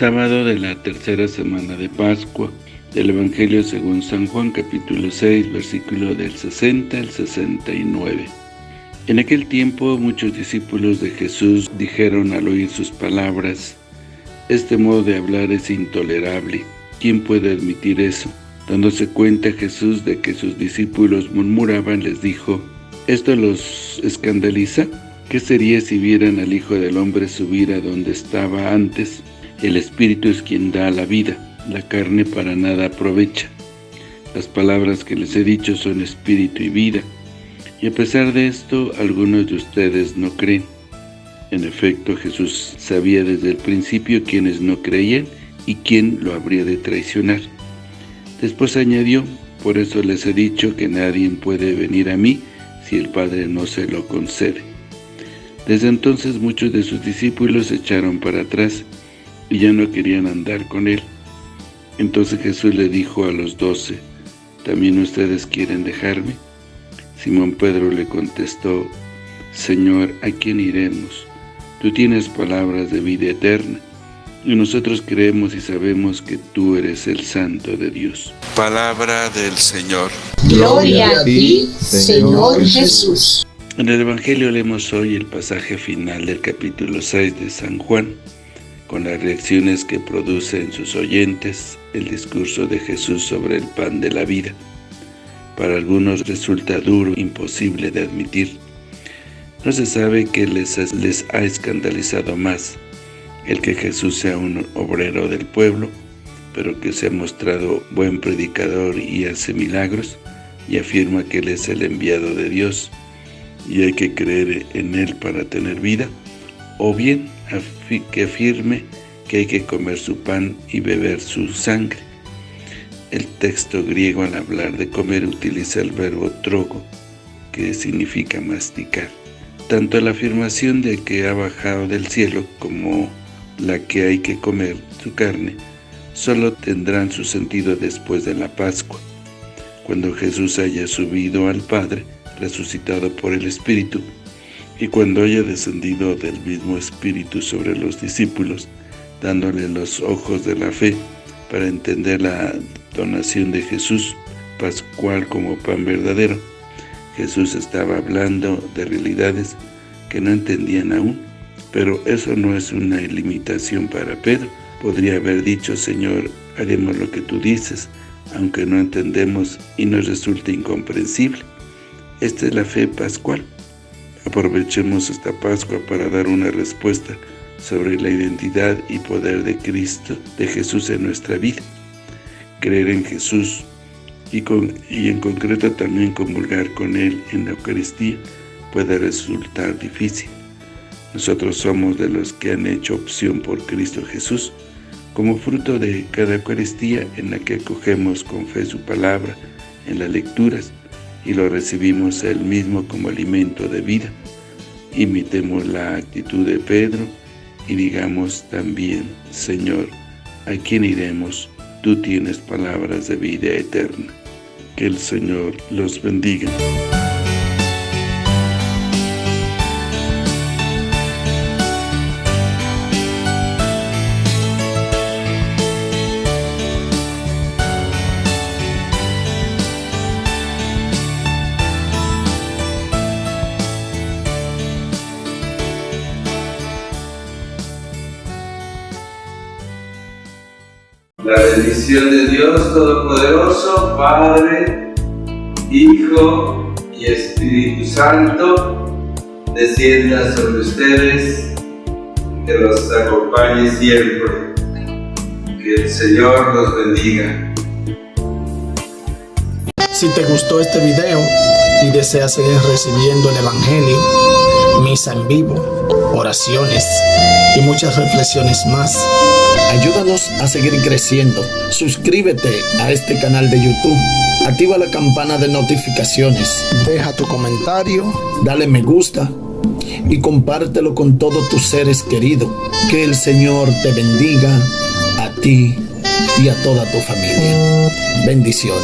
Sábado de la tercera semana de Pascua, del Evangelio según San Juan, capítulo 6, versículo del 60 al 69. En aquel tiempo muchos discípulos de Jesús dijeron al oír sus palabras, «Este modo de hablar es intolerable, ¿quién puede admitir eso?» Dándose cuenta Jesús de que sus discípulos murmuraban, les dijo, ¿Esto los escandaliza? ¿Qué sería si vieran al Hijo del Hombre subir a donde estaba antes? El Espíritu es quien da la vida, la carne para nada aprovecha. Las palabras que les he dicho son espíritu y vida, y a pesar de esto, algunos de ustedes no creen. En efecto, Jesús sabía desde el principio quiénes no creían y quién lo habría de traicionar. Después añadió, por eso les he dicho que nadie puede venir a mí si el Padre no se lo concede. Desde entonces muchos de sus discípulos se echaron para atrás y ya no querían andar con él. Entonces Jesús le dijo a los doce, ¿también ustedes quieren dejarme? Simón Pedro le contestó, Señor, ¿a quién iremos? Tú tienes palabras de vida eterna, y nosotros creemos y sabemos que tú eres el Santo de Dios. Palabra del Señor. Gloria a ti, Señor Jesús. En el Evangelio leemos hoy el pasaje final del capítulo 6 de San Juan, con las reacciones que produce en sus oyentes el discurso de Jesús sobre el pan de la vida. Para algunos resulta duro, imposible de admitir. No se sabe qué les, les ha escandalizado más, el que Jesús sea un obrero del pueblo, pero que se ha mostrado buen predicador y hace milagros, y afirma que Él es el enviado de Dios, y hay que creer en Él para tener vida, o bien que afirme que hay que comer su pan y beber su sangre. El texto griego al hablar de comer utiliza el verbo trogo, que significa masticar. Tanto la afirmación de que ha bajado del cielo como la que hay que comer su carne, solo tendrán su sentido después de la Pascua, cuando Jesús haya subido al Padre, resucitado por el Espíritu, y cuando haya descendido del mismo Espíritu sobre los discípulos, dándole los ojos de la fe para entender la donación de Jesús pascual como pan verdadero. Jesús estaba hablando de realidades que no entendían aún, pero eso no es una limitación para Pedro. Podría haber dicho, Señor, haremos lo que tú dices, aunque no entendemos y nos resulta incomprensible. Esta es la fe pascual. Aprovechemos esta Pascua para dar una respuesta sobre la identidad y poder de Cristo, de Jesús en nuestra vida. Creer en Jesús y, y en concreto también comulgar con Él en la Eucaristía puede resultar difícil. Nosotros somos de los que han hecho opción por Cristo Jesús, como fruto de cada Eucaristía en la que acogemos con fe su palabra en las lecturas y lo recibimos Él mismo como alimento de vida. Imitemos la actitud de Pedro y digamos también, Señor, ¿a quién iremos? Tú tienes palabras de vida eterna. Que el Señor los bendiga. La bendición de Dios Todopoderoso, Padre, Hijo y Espíritu Santo, descienda sobre ustedes, que los acompañe siempre. Que el Señor los bendiga. Si te gustó este video y deseas seguir recibiendo el Evangelio, misa en vivo, oraciones y muchas reflexiones más, Ayúdanos a seguir creciendo. Suscríbete a este canal de YouTube. Activa la campana de notificaciones. Deja tu comentario. Dale me gusta. Y compártelo con todos tus seres queridos. Que el Señor te bendiga a ti y a toda tu familia. Bendiciones.